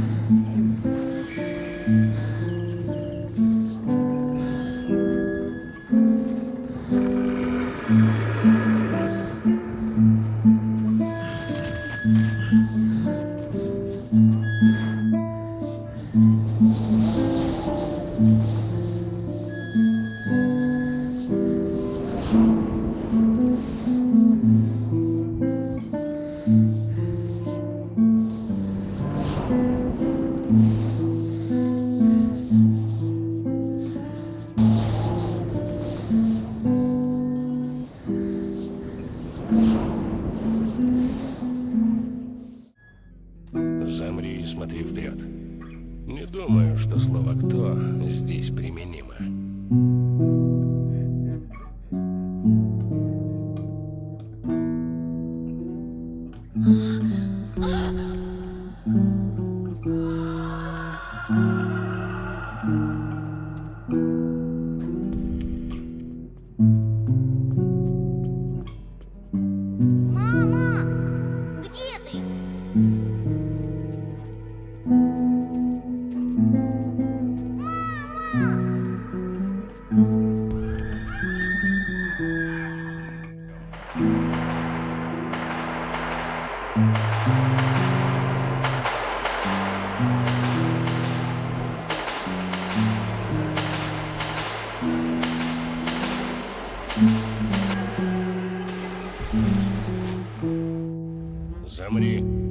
Mm-hmm. Замри и смотри вперед. Не думаю, что слово «кто» здесь применимо. Мама! Замри